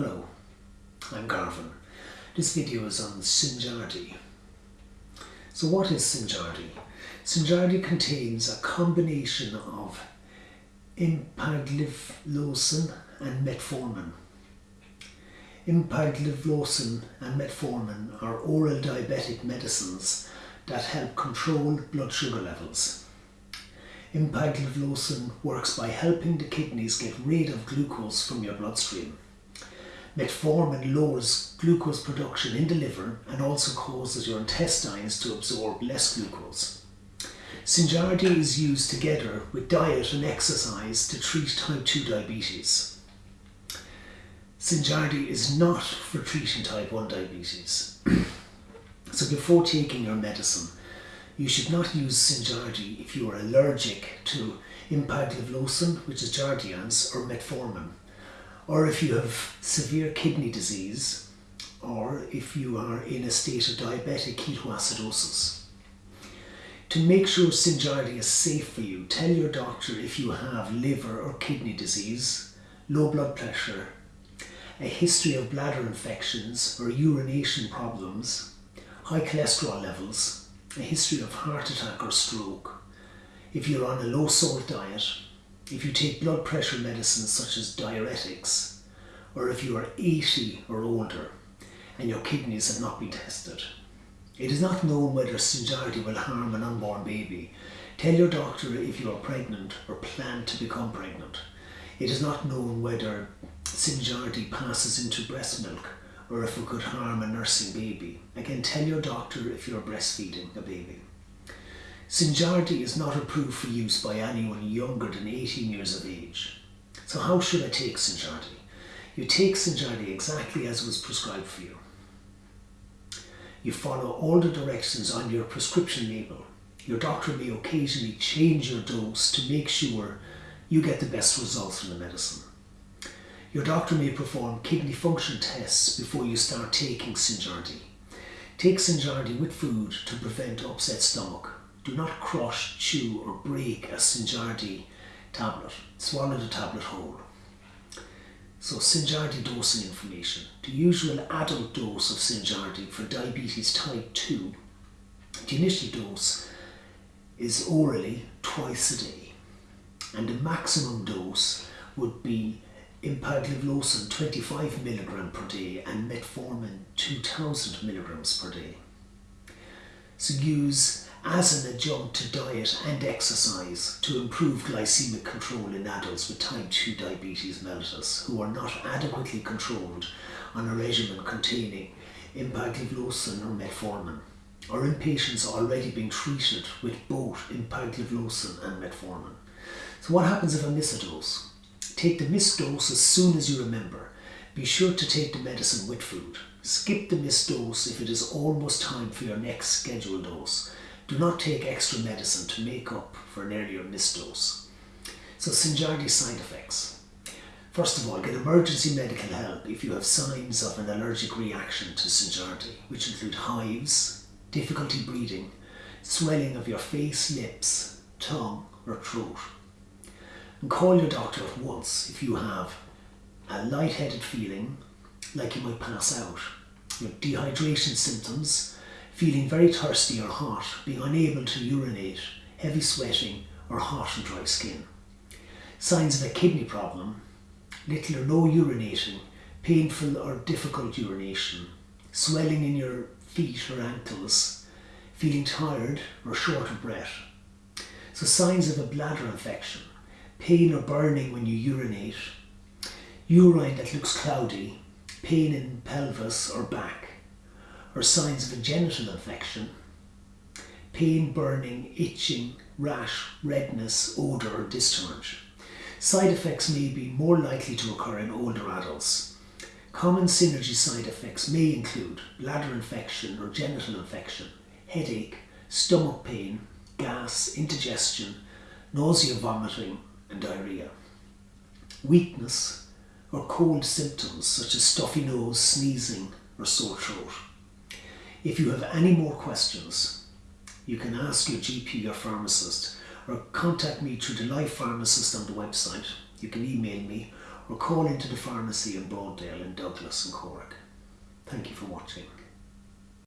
Hello, I'm Garvin. This video is on Synjardy. So what is Synjardy? Synjardy contains a combination of empagliflozin and metformin. Empagliflozin and metformin are oral diabetic medicines that help control blood sugar levels. Empagliflozin works by helping the kidneys get rid of glucose from your bloodstream. Metformin lowers glucose production in the liver and also causes your intestines to absorb less glucose. Synjardy is used together with diet and exercise to treat type 2 diabetes. Synjardy is not for treating type 1 diabetes. so before taking your medicine, you should not use Synjardy if you are allergic to empagliflozin, which is Jardiance, or metformin or if you have severe kidney disease, or if you are in a state of diabetic ketoacidosis. To make sure Synjardy is safe for you, tell your doctor if you have liver or kidney disease, low blood pressure, a history of bladder infections or urination problems, high cholesterol levels, a history of heart attack or stroke, if you're on a low salt diet, if you take blood pressure medicines such as diuretics, or if you are 80 or older and your kidneys have not been tested. It is not known whether Synjardy will harm an unborn baby. Tell your doctor if you are pregnant or plan to become pregnant. It is not known whether Synjardy passes into breast milk or if it could harm a nursing baby. Again, tell your doctor if you're breastfeeding a baby. Synjardy is not approved for use by anyone younger than 18 years of age. So how should I take Synjardy? You take Synjardy exactly as it was prescribed for you. You follow all the directions on your prescription label. Your doctor may occasionally change your dose to make sure you get the best results from the medicine. Your doctor may perform kidney function tests before you start taking Synjardy. Take Synjardy with food to prevent upset stomach do not crush, chew or break a Synjardy tablet. Swallow the tablet whole. So Synjardy dosing information. The usual adult dose of Synjardy for diabetes type 2, the initial dose is orally twice a day. And the maximum dose would be empagliflozin 25 milligram per day and metformin 2000 milligrams per day. So use as an adjunct to diet and exercise to improve glycemic control in adults with type 2 diabetes mellitus who are not adequately controlled on a regimen containing empagliflozin or metformin or in patients already being treated with both empagliflozin and metformin. So what happens if I miss a dose? Take the missed dose as soon as you remember. Be sure to take the medicine with food. Skip the missed dose if it is almost time for your next scheduled dose do not take extra medicine to make up for an earlier missed dose. So Synjardy side effects. First of all, get emergency medical help if you have signs of an allergic reaction to Synjardy, which include hives, difficulty breathing, swelling of your face, lips, tongue or throat. And call your doctor at once if you have a lightheaded feeling, like you might pass out, your dehydration symptoms, feeling very thirsty or hot, being unable to urinate, heavy sweating or hot and dry skin. Signs of a kidney problem, little or no urinating, painful or difficult urination, swelling in your feet or ankles, feeling tired or short of breath. So signs of a bladder infection, pain or burning when you urinate, urine that looks cloudy, pain in pelvis or back, or signs of a genital infection, pain, burning, itching, rash, redness, odour or discharge. Side effects may be more likely to occur in older adults. Common Synjardy side effects may include bladder infection or genital infection, headache, stomach pain, gas, indigestion, nausea, vomiting and diarrhea. Weakness or cold symptoms such as stuffy nose, sneezing or sore throat. If you have any more questions, you can ask your GP or pharmacist or contact me through the Life Pharmacist on the website You can email me or call into the pharmacy in Broaddale in Douglas and Cork. Thank you for watching.